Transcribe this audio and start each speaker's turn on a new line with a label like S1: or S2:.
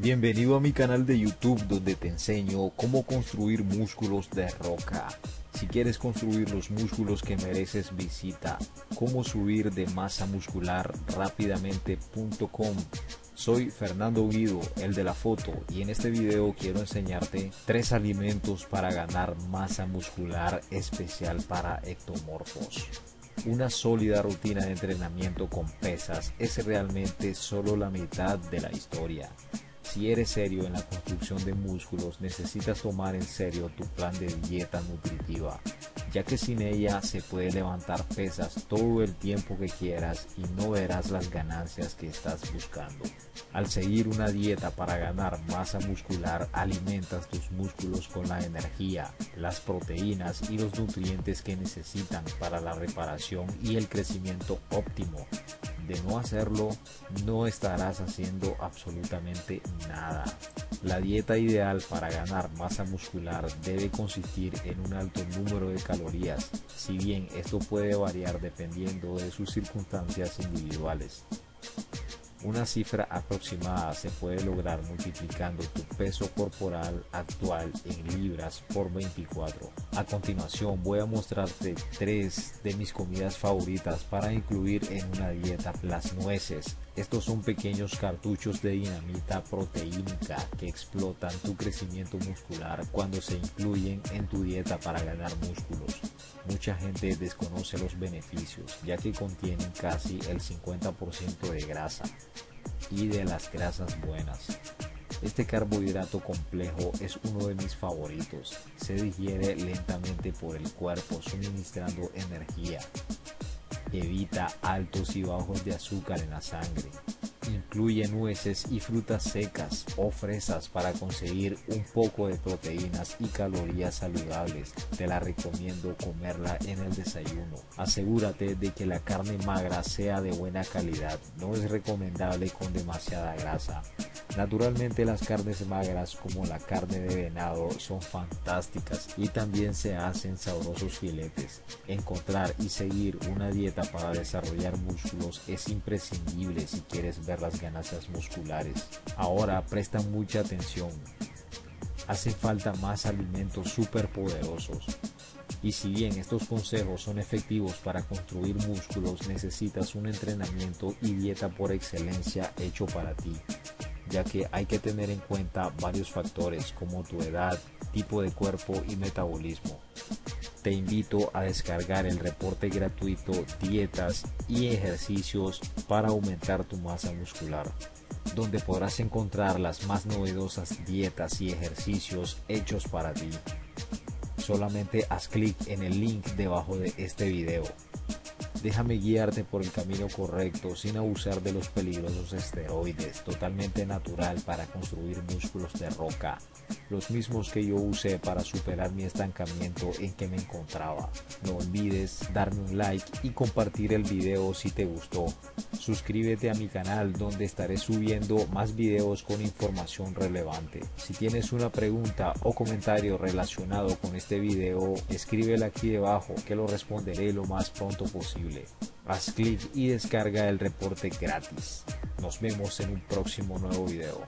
S1: Bienvenido a mi canal de YouTube donde te enseño cómo construir músculos de roca. Si quieres construir los músculos que mereces visita cómo subir de masa muscular rápidamente.com. Soy Fernando Guido, el de la foto, y en este video quiero enseñarte tres alimentos para ganar masa muscular especial para ectomorfos. Una sólida rutina de entrenamiento con pesas es realmente solo la mitad de la historia. Si eres serio en la construcción de músculos, necesitas tomar en serio tu plan de dieta nutritiva, ya que sin ella se puede levantar pesas todo el tiempo que quieras y no verás las ganancias que estás buscando. Al seguir una dieta para ganar masa muscular, alimentas tus músculos con la energía, las proteínas y los nutrientes que necesitan para la reparación y el crecimiento óptimo de no hacerlo, no estarás haciendo absolutamente nada. La dieta ideal para ganar masa muscular debe consistir en un alto número de calorías, si bien esto puede variar dependiendo de sus circunstancias individuales. Una cifra aproximada se puede lograr multiplicando tu peso corporal actual en libras por 24. A continuación voy a mostrarte tres de mis comidas favoritas para incluir en una dieta. Las nueces. Estos son pequeños cartuchos de dinamita proteínica que explotan tu crecimiento muscular cuando se incluyen en tu dieta para ganar músculos. Mucha gente desconoce los beneficios ya que contienen casi el 50% de grasa y de las grasas buenas. Este carbohidrato complejo es uno de mis favoritos. Se digiere lentamente por el cuerpo suministrando energía. Evita altos y bajos de azúcar en la sangre Incluye nueces y frutas secas o fresas para conseguir un poco de proteínas y calorías saludables. Te la recomiendo comerla en el desayuno. Asegúrate de que la carne magra sea de buena calidad. No es recomendable con demasiada grasa. Naturalmente las carnes magras como la carne de venado son fantásticas y también se hacen sabrosos filetes. Encontrar y seguir una dieta para desarrollar músculos es imprescindible si quieres ver las ganancias musculares. Ahora presta mucha atención. Hacen falta más alimentos superpoderosos. Y si bien estos consejos son efectivos para construir músculos, necesitas un entrenamiento y dieta por excelencia hecho para ti, ya que hay que tener en cuenta varios factores como tu edad, tipo de cuerpo y metabolismo te invito a descargar el reporte gratuito Dietas y ejercicios para aumentar tu masa muscular, donde podrás encontrar las más novedosas dietas y ejercicios hechos para ti. Solamente haz clic en el link debajo de este video. Déjame guiarte por el camino correcto sin abusar de los peligrosos esteroides, totalmente natural para construir músculos de roca, los mismos que yo usé para superar mi estancamiento en que me encontraba. No olvides darme un like y compartir el video si te gustó. Suscríbete a mi canal donde estaré subiendo más videos con información relevante. Si tienes una pregunta o comentario relacionado con este video, escríbela aquí debajo que lo responderé lo más pronto Haz clic y descarga el reporte gratis. Nos vemos en un próximo nuevo video.